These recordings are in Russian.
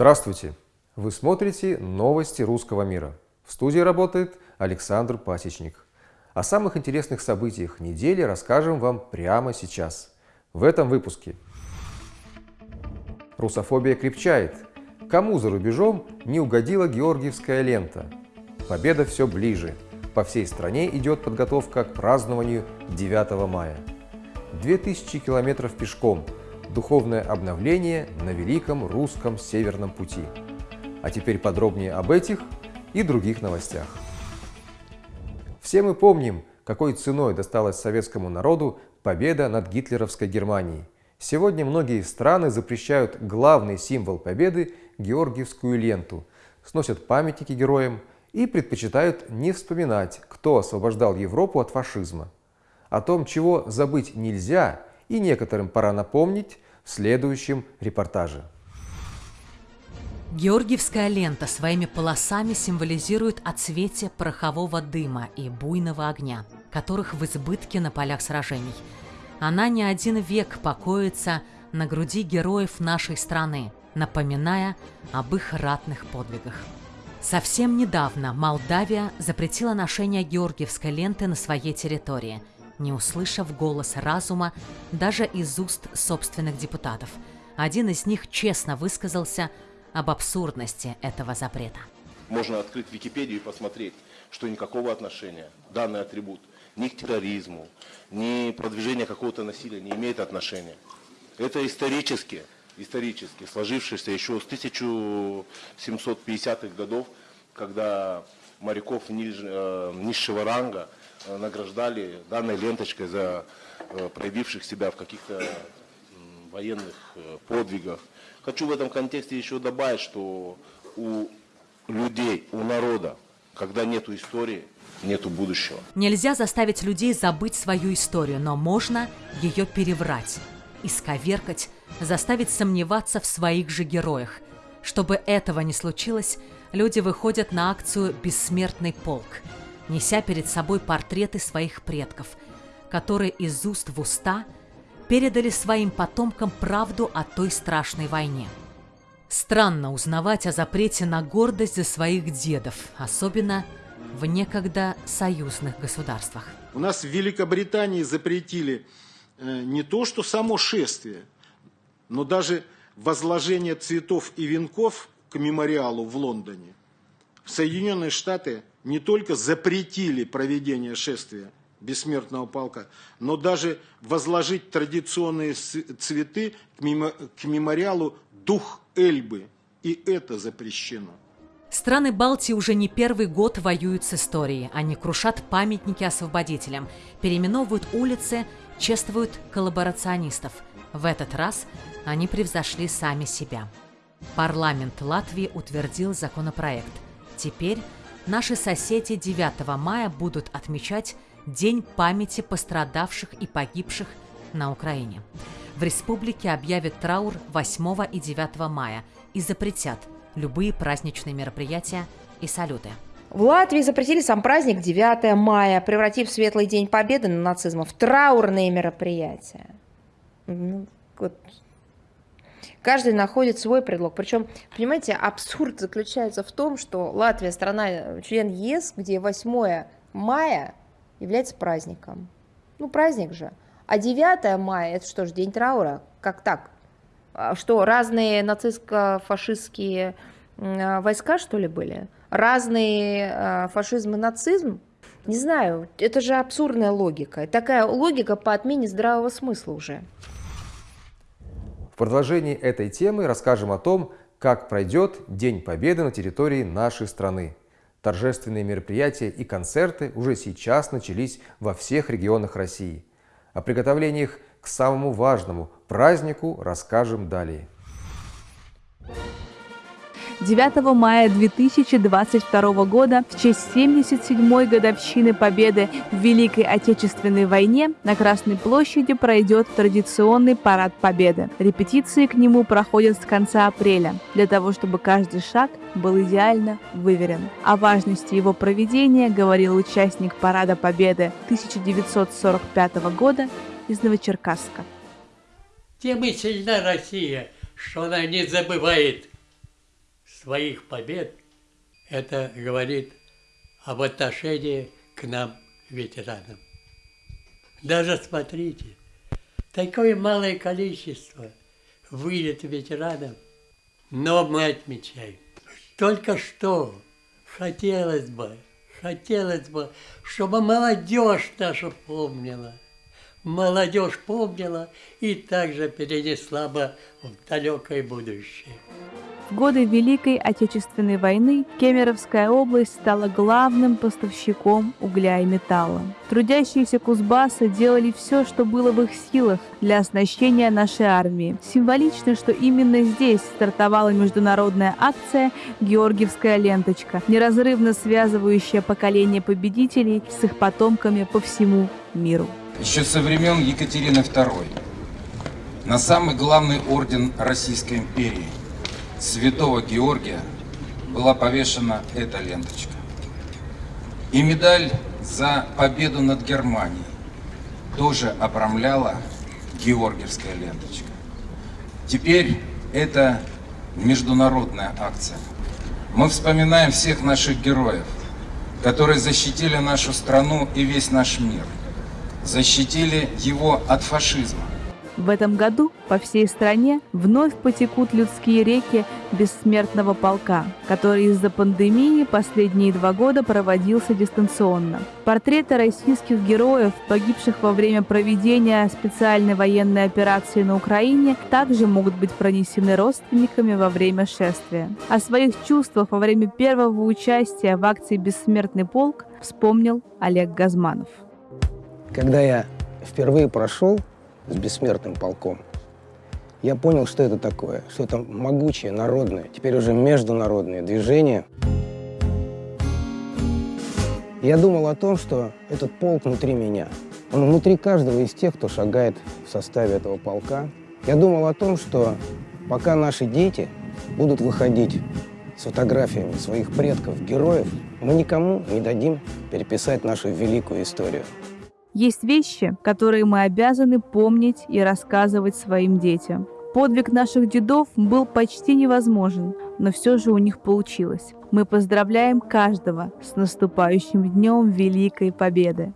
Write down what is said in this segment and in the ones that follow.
Здравствуйте! Вы смотрите новости русского мира. В студии работает Александр Пасечник. О самых интересных событиях недели расскажем вам прямо сейчас. В этом выпуске. Русофобия крепчает. Кому за рубежом не угодила георгиевская лента? Победа все ближе. По всей стране идет подготовка к празднованию 9 мая. 2000 километров пешком. Духовное обновление на Великом Русском Северном пути. А теперь подробнее об этих и других новостях. Все мы помним, какой ценой досталась советскому народу победа над гитлеровской Германией. Сегодня многие страны запрещают главный символ победы – Георгиевскую ленту, сносят памятники героям и предпочитают не вспоминать, кто освобождал Европу от фашизма. О том, чего забыть нельзя и некоторым пора напомнить в следующем репортаже. Георгиевская лента своими полосами символизирует отсветие порохового дыма и буйного огня, которых в избытке на полях сражений. Она не один век покоится на груди героев нашей страны, напоминая об их ратных подвигах. Совсем недавно Молдавия запретила ношение георгиевской ленты на своей территории, не услышав голос разума даже из уст собственных депутатов. Один из них честно высказался об абсурдности этого запрета. Можно открыть Википедию и посмотреть, что никакого отношения данный атрибут ни к терроризму, ни продвижению какого-то насилия не имеет отношения. Это исторически исторически сложившийся еще с 1750-х годов, когда моряков ниж, э, низшего ранга награждали данной ленточкой за э, проявивших себя в каких-то военных подвигах. Хочу в этом контексте еще добавить, что у людей, у народа, когда нет истории, нету будущего. Нельзя заставить людей забыть свою историю, но можно ее переврать, исковеркать, заставить сомневаться в своих же героях. Чтобы этого не случилось, люди выходят на акцию «Бессмертный полк», неся перед собой портреты своих предков, которые из уст в уста передали своим потомкам правду о той страшной войне. Странно узнавать о запрете на гордость за своих дедов, особенно в некогда союзных государствах. У нас в Великобритании запретили э, не то, что само шествие – но даже возложение цветов и венков к мемориалу в Лондоне Соединенные Штаты не только запретили проведение шествия бессмертного полка, но даже возложить традиционные цветы к мемориалу «Дух Эльбы». И это запрещено. Страны Балтии уже не первый год воюют с историей. Они крушат памятники освободителям, переименовывают улицы, чествуют коллаборационистов. В этот раз они превзошли сами себя. Парламент Латвии утвердил законопроект. Теперь наши соседи 9 мая будут отмечать День памяти пострадавших и погибших на Украине. В республике объявят траур 8 и 9 мая и запретят любые праздничные мероприятия и салюты. В Латвии запретили сам праздник 9 мая, превратив Светлый День Победы на нацизма в траурные мероприятия. Ну, вот Каждый находит свой предлог. Причем, понимаете, абсурд заключается в том, что Латвия страна член ЕС, где 8 мая является праздником. Ну, праздник же. А 9 мая, это что ж, день траура? Как так? А что, разные нацистско-фашистские войска, что ли, были? Разные а, фашизм и нацизм? Не знаю, это же абсурдная логика. Такая логика по отмене здравого смысла уже продолжении этой темы расскажем о том, как пройдет День Победы на территории нашей страны. Торжественные мероприятия и концерты уже сейчас начались во всех регионах России. О приготовлениях к самому важному празднику расскажем далее. 9 мая 2022 года в честь 77-й годовщины Победы в Великой Отечественной войне на Красной площади пройдет традиционный парад Победы. Репетиции к нему проходят с конца апреля, для того, чтобы каждый шаг был идеально выверен. О важности его проведения говорил участник Парада Победы 1945 года из Новочеркасска. Тем и сильна Россия, что она не забывает своих побед, это говорит об отношении к нам, ветеранам. Даже смотрите, такое малое количество выйдет ветеранов, но мы отмечаем. Только что хотелось бы, хотелось бы, чтобы молодежь наша помнила. Молодежь помнила и также перенесла бы в далекое будущее. В годы Великой Отечественной войны Кемеровская область стала главным поставщиком угля и металла. Трудящиеся Кузбасса делали все, что было в их силах для оснащения нашей армии. Символично, что именно здесь стартовала международная акция «Георгиевская ленточка», неразрывно связывающая поколение победителей с их потомками по всему миру. Еще со времен Екатерины II на самый главный орден Российской империи – святого Георгия была повешена эта ленточка. И медаль за победу над Германией тоже обрамляла Георгиевская ленточка. Теперь это международная акция. Мы вспоминаем всех наших героев, которые защитили нашу страну и весь наш мир, защитили его от фашизма, в этом году по всей стране вновь потекут людские реки бессмертного полка, который из-за пандемии последние два года проводился дистанционно. Портреты российских героев, погибших во время проведения специальной военной операции на Украине, также могут быть пронесены родственниками во время шествия. О своих чувствах во время первого участия в акции «Бессмертный полк» вспомнил Олег Газманов. Когда я впервые прошел с бессмертным полком. Я понял, что это такое, что это могучее, народное, теперь уже международное движение. Я думал о том, что этот полк внутри меня. Он внутри каждого из тех, кто шагает в составе этого полка. Я думал о том, что пока наши дети будут выходить с фотографиями своих предков, героев, мы никому не дадим переписать нашу великую историю. Есть вещи, которые мы обязаны помнить и рассказывать своим детям. Подвиг наших дедов был почти невозможен, но все же у них получилось. Мы поздравляем каждого с наступающим днем Великой Победы.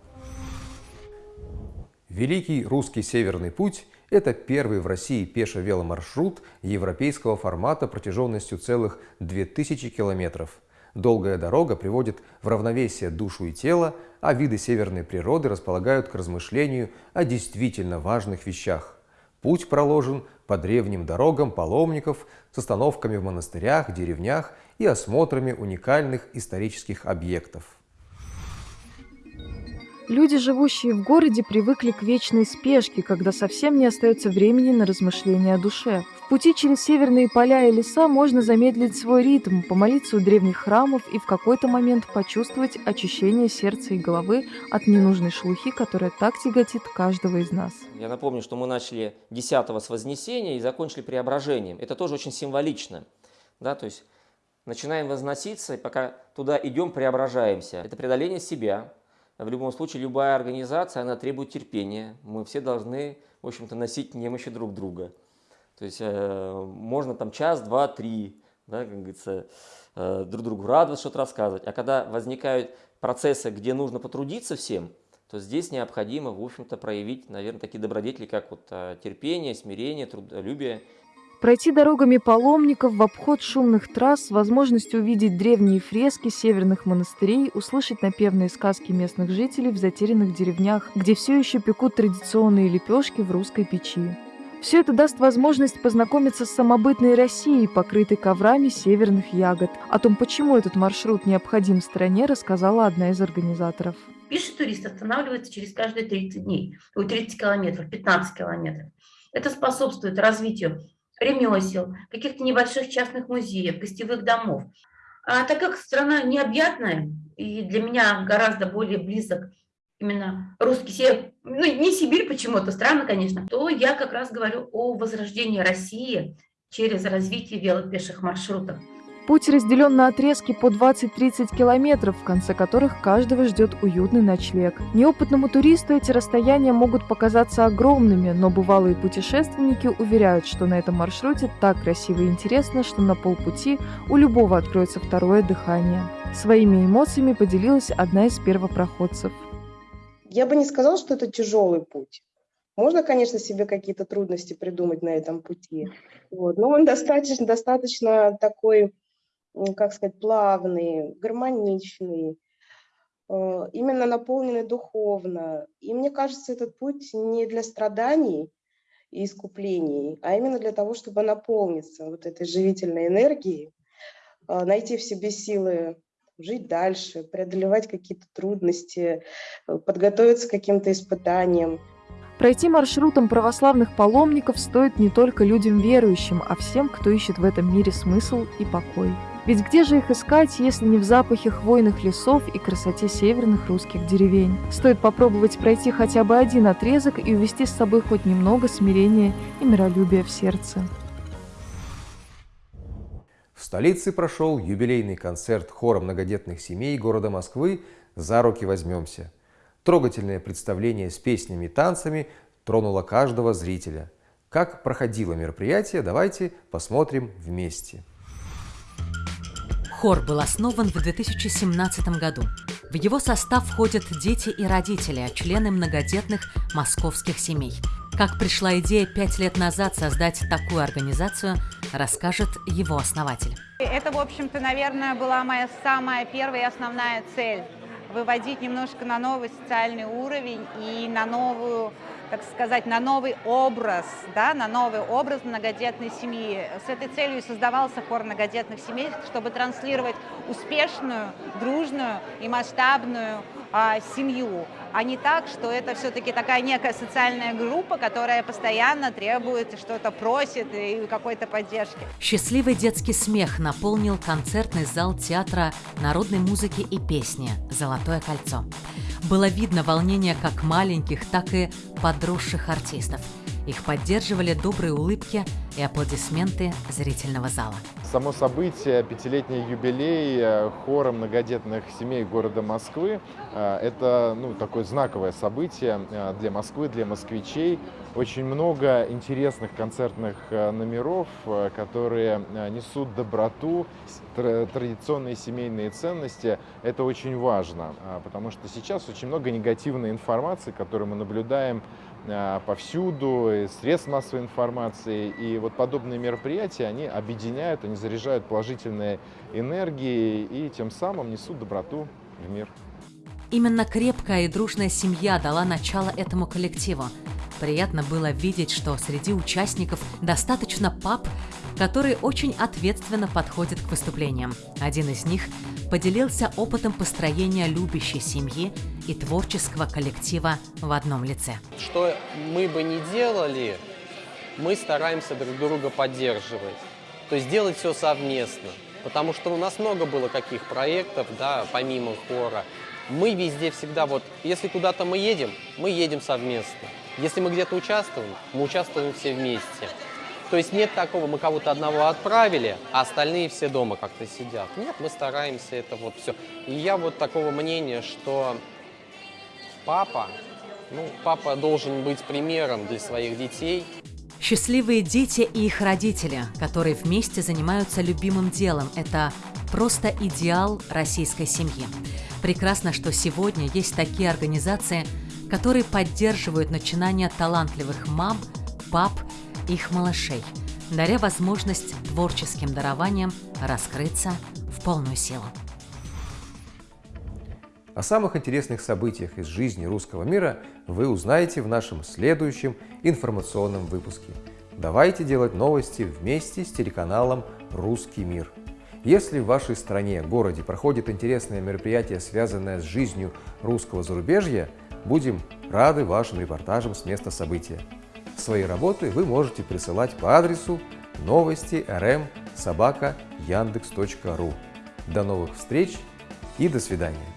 Великий русский Северный путь – это первый в России пешо-веломаршрут европейского формата протяженностью целых 2000 километров – Долгая дорога приводит в равновесие душу и тело, а виды северной природы располагают к размышлению о действительно важных вещах. Путь проложен по древним дорогам паломников с остановками в монастырях, деревнях и осмотрами уникальных исторических объектов. Люди, живущие в городе, привыкли к вечной спешке, когда совсем не остается времени на размышления о душе. В пути через северные поля и леса можно замедлить свой ритм, помолиться у древних храмов и в какой-то момент почувствовать очищение сердца и головы от ненужной шелухи, которая так тяготит каждого из нас. Я напомню, что мы начали 10 с Вознесения и закончили Преображением. Это тоже очень символично. Да, то есть начинаем возноситься, и пока туда идем, преображаемся. Это преодоление себя, в любом случае, любая организация, она требует терпения. Мы все должны, в общем-то, носить немощи друг друга. То есть э, можно там час, два, три, да, как говорится, э, друг другу радоваться, что-то рассказывать. А когда возникают процессы, где нужно потрудиться всем, то здесь необходимо, в общем-то, проявить, наверное, такие добродетели, как вот э, терпение, смирение, трудолюбие Пройти дорогами паломников в обход шумных трасс с возможностью увидеть древние фрески северных монастырей, услышать напевные сказки местных жителей в затерянных деревнях, где все еще пекут традиционные лепешки в русской печи. Все это даст возможность познакомиться с самобытной Россией, покрытой коврами северных ягод. О том, почему этот маршрут необходим стране, рассказала одна из организаторов. Пишет турист останавливается через каждые 30 дней, 30 километров, 15 километров. Это способствует развитию ремесел, каких-то небольших частных музеев, гостевых домов. А так как страна необъятная, и для меня гораздо более близок именно русский север, ну не Сибирь почему-то, странно, конечно, то я как раз говорю о возрождении России через развитие велопеших маршрутов. Путь разделен на отрезки по 20-30 километров, в конце которых каждого ждет уютный ночлег. Неопытному туристу эти расстояния могут показаться огромными, но бывалые путешественники уверяют, что на этом маршруте так красиво и интересно, что на полпути у любого откроется второе дыхание. Своими эмоциями поделилась одна из первопроходцев. Я бы не сказала, что это тяжелый путь. Можно, конечно, себе какие-то трудности придумать на этом пути, вот, но он достаточно, достаточно такой, как сказать, плавный, гармоничный, э, именно наполненный духовно. И мне кажется, этот путь не для страданий и искуплений, а именно для того, чтобы наполниться вот этой живительной энергией, э, найти в себе силы жить дальше, преодолевать какие-то трудности, э, подготовиться к каким-то испытаниям. Пройти маршрутом православных паломников стоит не только людям верующим, а всем, кто ищет в этом мире смысл и покой. Ведь где же их искать, если не в запахе хвойных лесов и красоте северных русских деревень? Стоит попробовать пройти хотя бы один отрезок и увести с собой хоть немного смирения и миролюбия в сердце. В столице прошел юбилейный концерт хора многодетных семей города Москвы «За руки возьмемся». Трогательное представление с песнями и танцами тронуло каждого зрителя. Как проходило мероприятие, давайте посмотрим вместе. Хор был основан в 2017 году. В его состав входят дети и родители, члены многодетных московских семей. Как пришла идея пять лет назад создать такую организацию, расскажет его основатель. Это, в общем-то, наверное, была моя самая первая и основная цель выводить немножко на новый социальный уровень и на новую, так сказать, на новый образ, да, на новый образ многодетной семьи. С этой целью создавался хор многодетных семей, чтобы транслировать успешную, дружную и масштабную а, семью, а не так, что это все-таки такая некая социальная группа, которая постоянно требует, что-то просит и какой-то поддержки. Счастливый детский смех наполнил концертный зал театра народной музыки и песни «Золотое кольцо». Было видно волнение как маленьких, так и подросших артистов. Их поддерживали добрые улыбки и аплодисменты зрительного зала. Само событие, пятилетний юбилей э, хора многодетных семей города Москвы, э, это ну, такое знаковое событие э, для Москвы, для москвичей. Очень много интересных концертных номеров, которые несут доброту, традиционные семейные ценности. Это очень важно, потому что сейчас очень много негативной информации, которую мы наблюдаем повсюду, из средств массовой информации. И вот подобные мероприятия, они объединяют, они заряжают положительной энергией и тем самым несут доброту в мир. Именно крепкая и дружная семья дала начало этому коллективу. Приятно было видеть, что среди участников достаточно пап, которые очень ответственно подходят к выступлениям. Один из них поделился опытом построения любящей семьи и творческого коллектива в одном лице. Что мы бы не делали, мы стараемся друг друга поддерживать. То есть делать все совместно. Потому что у нас много было каких проектов, да, помимо хора. Мы везде всегда, вот, если куда-то мы едем, мы едем совместно. Если мы где-то участвуем, мы участвуем все вместе. То есть нет такого, мы кого-то одного отправили, а остальные все дома как-то сидят. Нет, мы стараемся это вот все. И я вот такого мнения, что папа, ну, папа должен быть примером для своих детей. Счастливые дети и их родители, которые вместе занимаются любимым делом – это просто идеал российской семьи. Прекрасно, что сегодня есть такие организации, которые поддерживают начинания талантливых мам, их малышей, даря возможность творческим дарованиям раскрыться в полную силу. О самых интересных событиях из жизни русского мира вы узнаете в нашем следующем информационном выпуске. Давайте делать новости вместе с телеканалом «Русский мир». Если в вашей стране, городе проходит интересное мероприятие, связанное с жизнью русского зарубежья, будем рады вашим репортажам с места события. Свои работы вы можете присылать по адресу новости rm яндекс.ру. До новых встреч и до свидания.